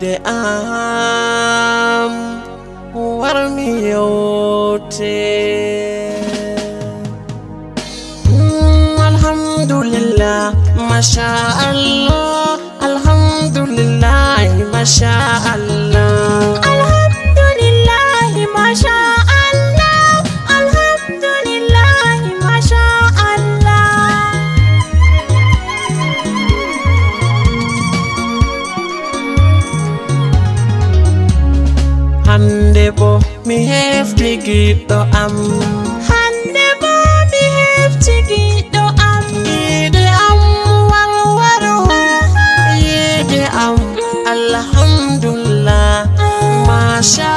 de am warmi yote alhamdulillah masha Allah hande bo mi hefti giɗɗo am. Hande bo mi hefti giɗɗo am. ide am warwaro yide am alhamdulillah. Ah. Masha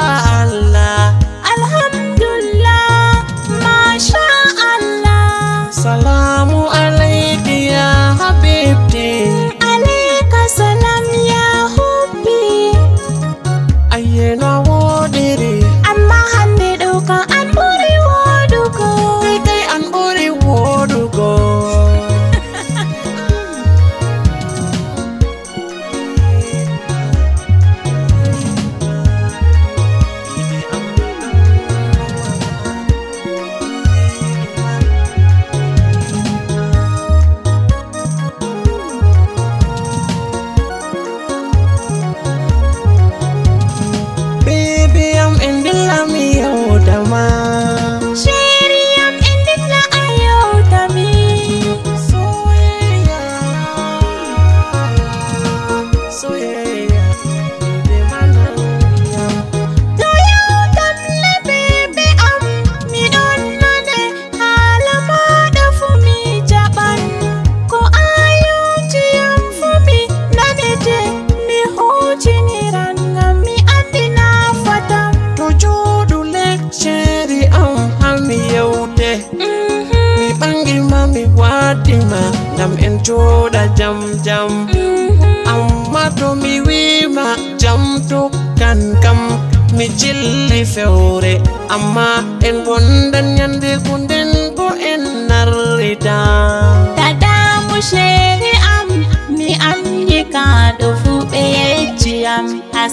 Mi ɓangi ma, mi waddima ngam en joɗa jam jam. Amma to mi wima jam tokkan kam mi jilli fewre amma en wondan yande ko nden bo en narrita Dadamu sheri am, mi andi kaɗo fu ɓe yecci am ha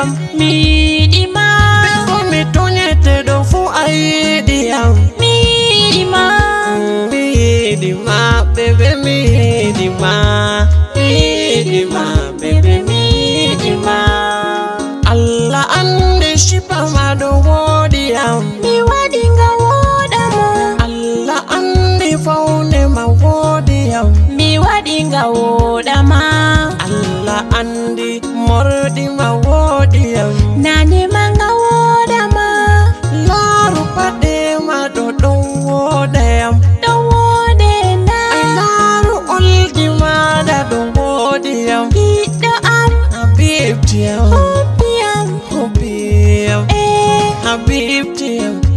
yiɗiyam mi yiɗima ɓe komi toñete ɗo fu a yiɗiyam mi yiɗima mi yiɗima bebe mi yiɗima mi yiɗima bebe mi yiɗima allah ande shipama ɗo woɗiyam mi waɗi nga woɗamo allah andi faune ma woɗiyam mi waɗi nga woɗama deal, oh, deal, oh, deal, eh, Habib.